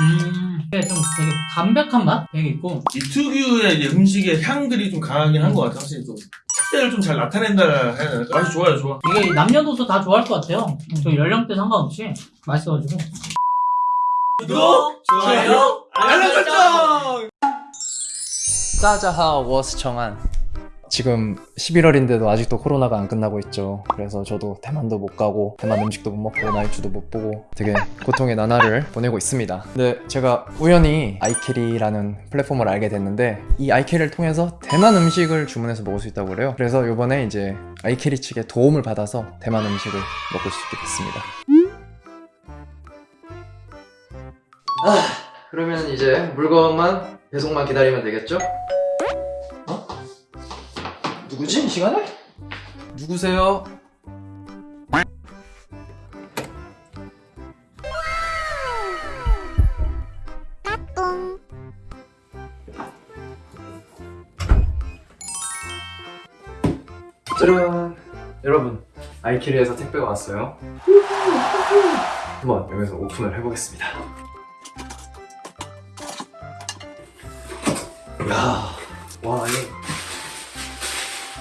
음, 이게 좀 되게 담백한 맛? 되게 있고. 이 특유의 이제 음식의 향들이 좀 강하긴 한 것 같아. 확실히 좀 특색을 좀 잘 나타낸다 해야 되나? 맛이 좋아요, 좋아. 이게 남녀노소 다 좋아할 것 같아요. 저 연령대 상관없이 맛있어가지고. 구독, 좋아요, 알람 설정. 大家好，我是정한. 지금 11월인데도 아직도 코로나가 안 끝나고 있죠. 그래서 저도 대만도 못 가고 대만 음식도 못 먹고 나이츠도 못 보고 되게 고통의 나날을 보내고 있습니다. 근데 제가 우연히 아이캐리라는 플랫폼을 알게 됐는데 이 아이캐리를 통해서 대만 음식을 주문해서 먹을 수 있다고 그래요. 그래서 이번에 이제 아이캐리 측의 도움을 받아서 대만 음식을 먹을 수 있게 됐습니다. 아, 그러면 이제 물건만 배송만 기다리면 되겠죠? 어? 누구지 이 시간에? 누구세요? 짜란 여러분 아이키리에서 택배가 왔어요 한번 여기서 오픈을 해보겠습니다 야, 와, 이,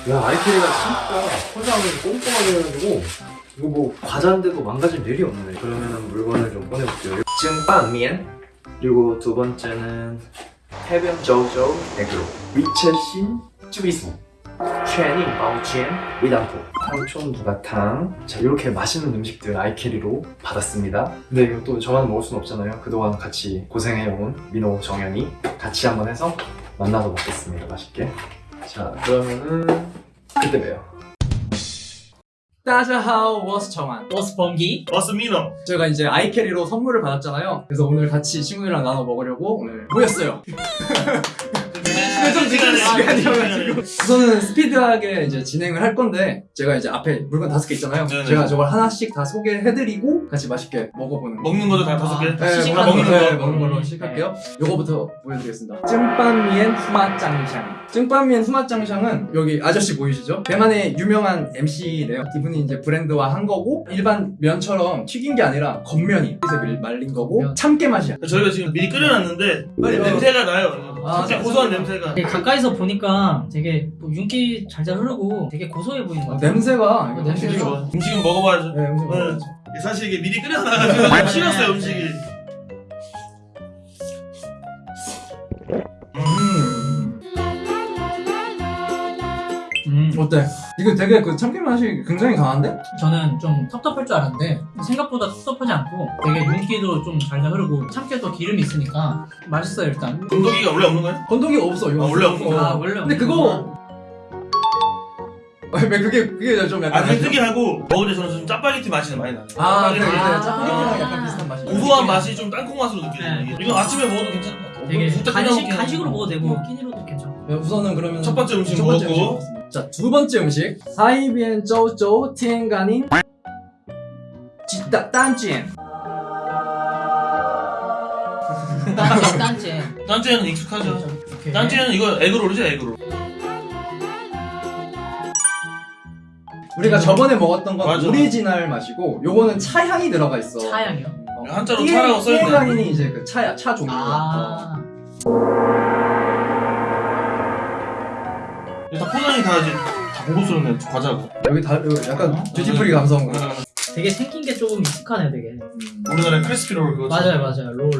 야, 아이캐리가 진짜 포장을 꼼꼼하게 해가지고, 이거 뭐, 과자인데도 망가질 일이 없네. 그러면은 물건을 좀 꺼내볼게요. 증빵면, 그리고 두 번째는 해변 조조 에그로, 裕珍馨 紫玉酥, 최닝 바우치엔 위단포, 糖村 牛軋糖. 자, 이렇게 맛있는 음식들 아이캐리로 받았습니다. 근데 이거 또 저만 먹을 순 없잖아요. 그동안 같이 고생해온 민호, 정현이 같이 한번 해서 만나서 먹겠습니다. 맛있게. 자, 그러면은 그때 봬요. 大家好，我是정한. 버스 범기. 버스미너. 제가 이제 아이캐리로 선물을 받았잖아요. 그래서 오늘 같이 친구들이랑 나눠 먹으려고 오늘 모였어요. 좀 늦은 시간이어가지고 우선은 스피드하게 이제 진행을 할 건데 제가 이제 앞에 물건 다섯 개 있잖아요. 네네. 제가 저걸 하나씩 다 소개해드리고 같이 맛있게 먹어보는 거. 먹는 것도 다 다섯 개. 네, 시식하는 먹는, 거. 네, 먹는 걸로 시작할게요. 요거부터 보여드리겠습니다. 증빵미엔 후마짱샹. 증빵미엔 후마짱샹은 여기 아저씨 보이시죠? 대만의 유명한 MC래요. 이분이 이제 브랜드화 한 거고 일반 면처럼 튀긴 게 아니라 겉면이 그래서 밀- 말린 거고 면. 참깨 맛이야. 저희가 지금 미리 끓여놨는데 빨리 냄- 냄새가 나요. 아, 진짜 네. 고소한 냄새가. 되게 가까이서 보니까 되게 뭐 윤기 잘잘 흐르고 되게 고소해 보이는 것 어, 같아요. 냄새가 이거 냄새 음식이 냄새가 좋아. 음식은 먹어봐야죠. 네, 음식 네. 먹어야죠. 사실 이게 미리 끓여놔가지고 좀 식었어요 음식이. 어때? 이거 되게 그 참깨 맛이 굉장히 강한데? 저는 좀 텁텁할 줄 알았는데 생각보다 텁텁하지 않고 되게 윤기도 좀 잘잘 흐르고 참깨도 기름이 있으니까 맛있어요 일단. 건더기가 원래 없는 거야? 건더기가 없어 이거. 아, 원래 없는 거야? 아 원래 근데 그거 거구나. 왜 그게 그게 좀 약간 아, 특이하고 먹을 때 저는 좀 짜파게티 맛이 많이 나요. 아, 네, 네, 짜파게티. 네. 아. 짜파게티랑 약간 비슷한 맛이. 고소한 맛이 좀 땅콩 맛으로 네. 느껴져요. 이건 아침에 먹어도 괜찮을 것 같아요. 되게 진짜 간식 간식으로 먹어도 되고 끼니로도 괜찮고. 네, 우선은 그러면 첫 번째 음식 첫 번째 먹었고. 자, 두 번째 음식. 사이비엔 쪼쪼 티엔가닌 지따 딴지엔. 蛋捲. 蛋捲에는 익숙하죠. 오케이. 딴지에는 이거 에그롤이죠 에그롤. 우리가 저번에 먹었던 건 맞아. 오리지널 맛이고 요거는 차 향이 들어가 있어. 차향이요? 어. 한자로 차라고 써있네. 鐵觀音이 이제 그 차야, 차 종류. 아. 이 다 포장이 다 이제 다 고급스럽네 과자가. 여기 다 여기 약간 duty free 감성. 되게 생긴 게 조금 익숙하네요, 되게. 음. 우리나라 crispy roll 그거. 맞아요, 맞아요. 롤.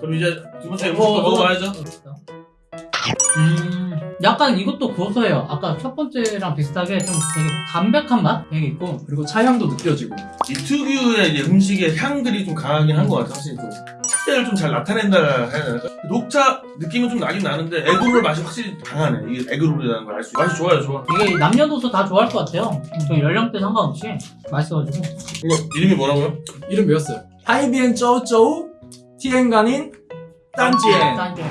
그럼 이제 두 번째 음식도 어, 먹어봐야죠. 음, 약간 이것도 고소해요. 아까 첫 번째랑 비슷하게 좀 되게 담백한 맛? 되게 있고. 그리고 차 향도 느껴지고. 이 특유의 이제 음식의 향들이 좀 강하긴 한 것 같아. 확실히 좀 특색을 좀 잘 나타낸다 해야 되나? 녹차 느낌은 좀 나긴 나는데 에그롤 맛이 확실히 강하네. 이게 에그롤이라는 걸 알 수. 있어. 맛이 좋아요, 좋아. 이게 남녀노소 다 좋아할 것 같아요. 저 연령대 상관없이 맛있어가지고. 이거 이름이 뭐라고요? 이름 배웠어요. 海邊走走 鐵觀音 蛋捲. 蛋捲.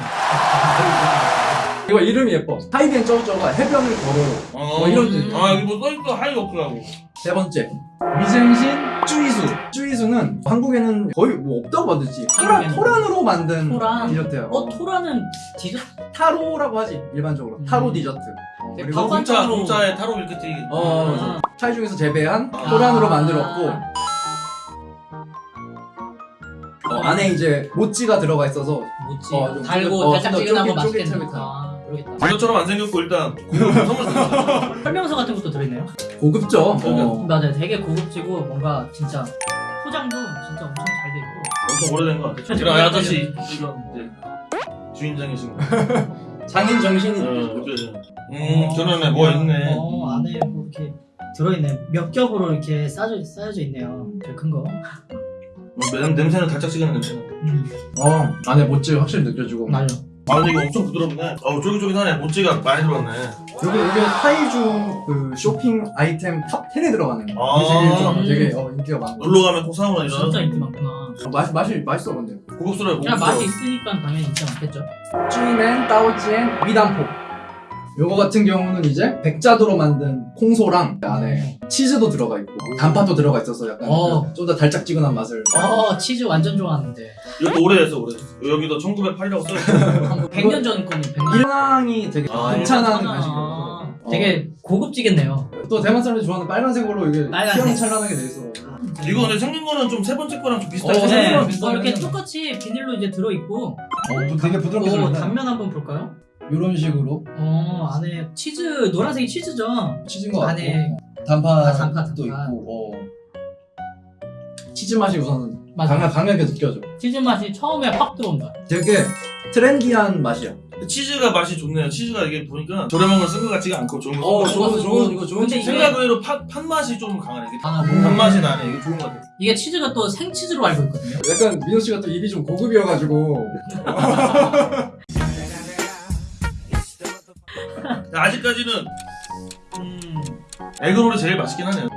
이거 이름이 예뻐. 海邊走走가 해변을 걸어요. 어, 뭐 이런 뜻. 아, 여기 뭐 써있어. HiWalk라고. 세 번째 위생신 쭈이수 쭈이수는 한국에는 거의 뭐 없다고 만들지 토란. 토란으로 만든 토란. 디저트야 어, 토란은 디저트? 타로라고 하지 일반적으로 음. 타로 디저트 어, 네, 그리고 밥- 공짜, 반찬으로. 공짜에 타로 밀크티. 어, 아. 차이 중에서 재배한 아. 토란으로 만들었고 어, 안에 이제 모찌가 들어가 있어서 뭐지? 어, 좀 달고 어, 달짝지근하고 맛있겠는 그러겠다. 이것처럼 안 생겼고 일단. 설명서 같은 것도 들어있네요. 고급죠. 어. 맞아요. 되게 고급지고 뭔가 진짜 포장도 진짜 엄청 잘 돼 있고. 엄청 오래된 것 같아. 이런 아저씨 이런 이제 주인장이신 거. 장인 정신이 어, 느껴져. 음, 저런에 뭐 있네. 어 안에 뭐 이렇게 들어있네. 몇 겹으로 이렇게 쌓여 쌓여져 있네요. 제일 큰 거. 뭐, 냄, 냄새는 달짝지근한 냄새. 음어 안에 모찌 확실히 느껴지고 맞아. 아 근데 이거 엄청 부드럽네. 어우 쫄깃쫄깃하네. 모찌가 많이 들어갔네. 여기 이게 타이중 그 쇼핑 아이템 top 10에 들어가는 아. 게좀 되게 어, 인기가 많고 놀러 가면 꼭 사오는 이런 진짜 인기 많구나. 어, 맛이 맛이 맛있어 근데 고급스러워. 그냥 고급스러워. 맛이 있으니까 당연히 인기 많겠죠. 쭈이맨 따오찌엔 위단포 요거 같은 경우는 이제 백자도로 만든 콩소랑 안에 치즈도 들어가 있고 단팥도 들어가 있어서 약간 어. 좀더 달짝지근한 맛을 어 치즈 완전 좋아하는데. 이것도 오래됐어 오래됐어. 여기도 1908이라고 써있어. 한 100년 전 거니 100년. 일랑이 되게 아, 괜찮은 괜찮아. 간식이라서 되게 고급지겠네요. 또 대만 사람들이 좋아하는 빨간색으로 이게 빨간색. 휘황찬란하게 돼 있어 이거 근데 생긴 거는 좀 세 번째 거랑 좀 비슷하게 어. 네. 네, 비슷하긴 이렇게 해요. 똑같이 비닐로 이제 들어 있고, 어, 되게 부드럽게 오, 들어있네 단면 한번 볼까요? 이런 식으로 어 안에 치즈 노란색이 치즈죠. 치즈인 것 같고 안에 단팥도 아, 단팥, 단팥. 있고 어. 치즈 맛이 우선 맞아. 강하, 강하게 느껴져 치즈 맛이 처음에 확 들어온다. 되게 trendy한 맛이야 치즈가 맛이 좋네요. 치즈가 이게 보니까 저렴한 걸쓴것 같지가 않고 좋은 거. 어쓴 거. 좋은 좋은 이거 좋은 근데 치즈 이게- 생각 외로 팥, 팥 맛이 좀 강하네. 이게 아, 단 맛이 나네. 이게 좋은 것 같아. 이게 치즈가 또 생치즈로 알고 있거든요. 약간 민호 씨가 또 입이 좀 고급이어가지고 아직까지는 음, 에그롤이 제일 맛있긴 하네요.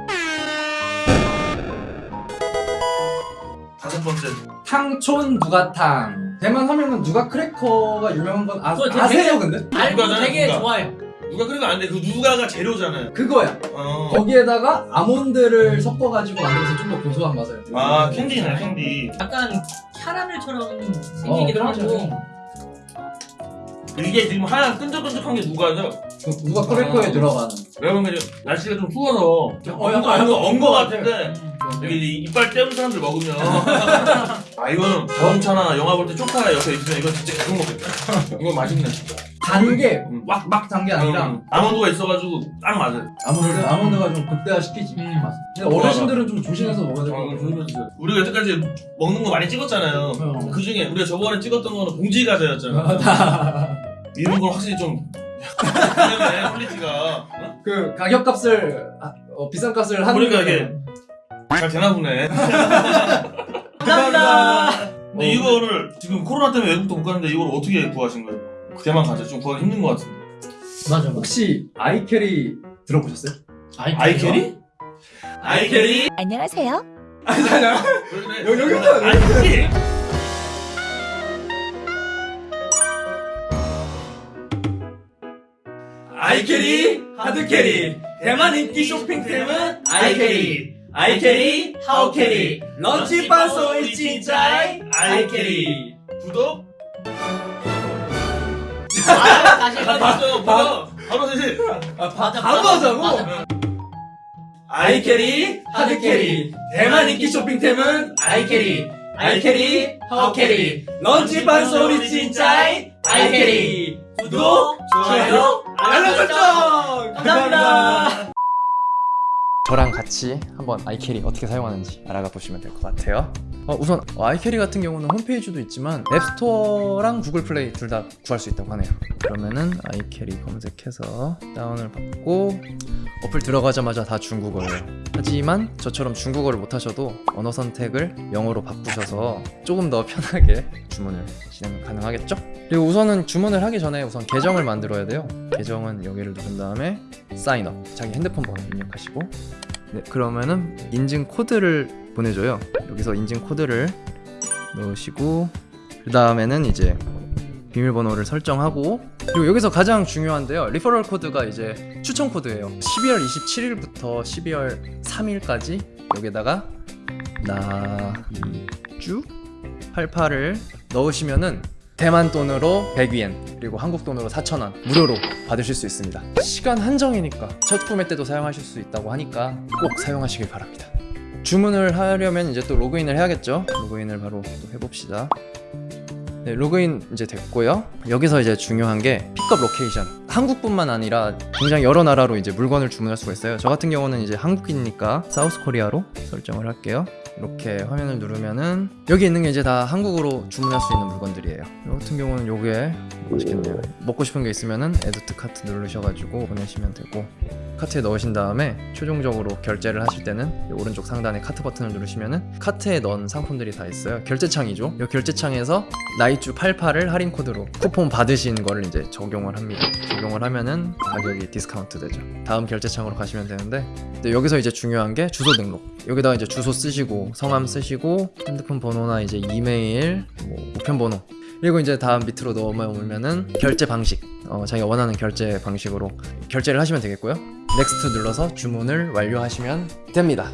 다섯 번째. 탕촌 누가탕 대만 하면은 누가 크래커가 유명한 건 아, 그거 되게- 아세요 근데? 알고 누가잖아, 되게 누가. 좋아요. 누가 그래도 안 돼. 그 누가가 재료잖아요. 그거야 어. 거기에다가 아몬드를 섞어가지고 만들어서 좀 더 고소한 맛을 아 캔디네 캔디. 약간 캐러멜처럼 생기기도 어, 하고. 이게 지금 하얀 끈적끈적한 게 누가죠? 그 누가 크래커에 아. 들어가는 여러분 그 날씨가 좀 추워서 어, 약간 엉거 엉거 같은데 음. 여기 이- 이빨 떼는 사람들 먹으면 아 이거는 자동차나 영화 볼 때 초카 옆에 있으면 이건 진짜 계속 먹겠다. 이거 맛있네 진짜. 단게 음. 막막 단 게 아니라 음, 아몬드가 있어가지고 딱 맞아요. 아몬드 아몬드가 좀 극대화 시키지 음. 맛. 근데 어르신들은 좀 조심해서 먹어야 될것 어, 같아요. 조심해주세요. 우리가 여태까지 먹는 거 많이 찍었잖아요. 어. 그 중에 우리가 저번에 찍었던 거는 봉지 과자였잖아. 이런 건 확실히 좀 그러네 퀄리티가 어? 그 가격 값을 아, 어, 비싼 값을 하는 그러니까. 이게 잘 되나 보네. 감사합니다. 근데 어, 이거를 지금 코로나 때문에 외국도 못 가는데 이걸 어떻게 구하신 거예요? 대만 과자 좀 구하기 힘든 것 같은데. 맞아, 맞아. 혹시 iCarry 들어보셨어요? 아이캐리? 아이캐리? 안녕하세요. 아니 아니 여기, 여기 있잖아. iCarry? iCarry hard carry. 대만 인기 쇼핑템은 iCarry. iCarry 好 carry. 런치반 소이 진짜이. iCarry. 구독? 아, 다시. 바로 바로 대신 아 맞아, 바로 하자고. 아이캐리 하드캐리. 대만 인기 쇼핑템은 iCarry. iCarry 好 carry. 人氣伴手禮 盡在. iCarry. 구독 좋아요 알람 설정 감사합니다. 저랑 같이 한번 iCarry 어떻게 사용하는지 알아가 보시면 될 것 같아요. 어, 우선 아이캐리 같은 경우는 홈페이지도 있지만 앱스토어랑 구글 플레이 둘 다 구할 수 있다고 하네요. 그러면은 아이캐리 검색해서 다운을 받고 어플 들어가자마자 다 중국어예요. 하지만 저처럼 중국어를 못하셔도 언어 선택을 영어로 바꾸셔서 조금 더 편하게 주문을 진행 가능하겠죠? 그리고 우선은 주문을 하기 전에 우선 계정을 만들어야 돼요. 계정은 여기를 누른 다음에 사인업 자기 핸드폰 번호 입력하시고 네, 그러면은 인증 코드를 보내줘요. 여기서 인증 코드를 넣으시고 그 다음에는 이제 비밀번호를 설정하고 그리고 여기서 가장 중요한데요. referral code가 이제 추천 코드예요. 12월 27일부터 12월 3일까지 여기다가 나이주 88을 넣으시면은 대만 돈으로 100위엔 그리고 한국 돈으로 4,000원 무료로 받으실 수 있습니다. 시간 한정이니까 첫 구매 때도 사용하실 수 있다고 하니까 꼭 사용하시길 바랍니다. 주문을 하려면 이제 또 로그인을 해야겠죠. 로그인을 바로 또 해봅시다. 네, 로그인 이제 됐고요. 여기서 이제 중요한 게 pickup location. 한국뿐만 아니라 굉장히 여러 나라로 이제 물건을 주문할 수가 있어요. 저 같은 경우는 이제 한국이니까 South Korea로 설정을 할게요. 이렇게 화면을 누르면은 여기 있는 게 이제 다 한국으로 주문할 수 있는 물건들이에요. 이 같은 경우는 요게 맛있겠네요. 먹고 싶은 게 있으면은 add to cart 누르셔가지고 보내시면 되고 카트에 넣으신 다음에 최종적으로 결제를 하실 때는 이 오른쪽 상단에 카트 버튼을 누르시면은 카트에 넣은 상품들이 다 있어요. 결제창이죠. 이 결제창에서 나이주 88을 할인 코드로 쿠폰 받으신 거를 이제 적용을 합니다. 적용을 하면은 가격이 디스카운트 되죠. 다음 결제창으로 가시면 되는데 여기서 이제 중요한 게 주소 등록. 여기다가 이제 주소 쓰시고 성함 쓰시고 핸드폰 번호나 이제 이메일, 뭐 우편 번호 그리고 이제 다음 밑으로 넘어오면은 결제 방식. 어, 자기가 원하는 결제 방식으로 결제를 하시면 되겠고요. next 눌러서 주문을 완료하시면 됩니다.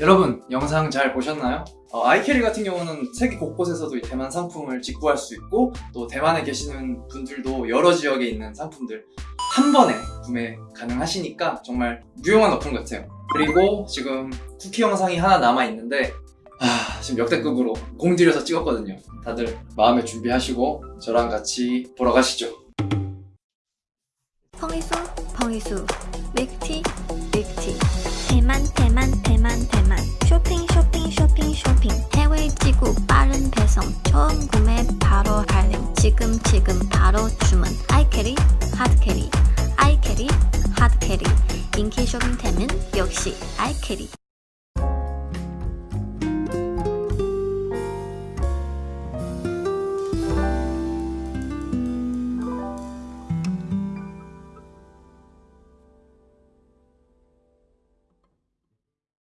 여러분 영상 잘 보셨나요? 어, iCarry 같은 경우는 세계 곳곳에서도 이 대만 상품을 직구할 수 있고 또 대만에 계시는 분들도 여러 지역에 있는 상품들 한 번에 구매 가능하시니까 정말 유용한 어플 같아요 그리고 지금 쿠키 영상이 하나 남아 있는데 아, 지금 역대급으로 공들여서 찍었거든요. 다들 마음의 준비하시고 저랑 같이 보러 가시죠. 펑리수 펑리수 밀크티 밀크티. 대만 대만 대만 대만. 쇼핑 쇼핑 쇼핑 쇼핑. 해외 직구 빠른 배송. 처음 구매 바로 할인 지금 지금 바로 주문. iCarry 하드캐리 아이캐리 하드캐리 인기 쇼핑템은 역시 아이캐리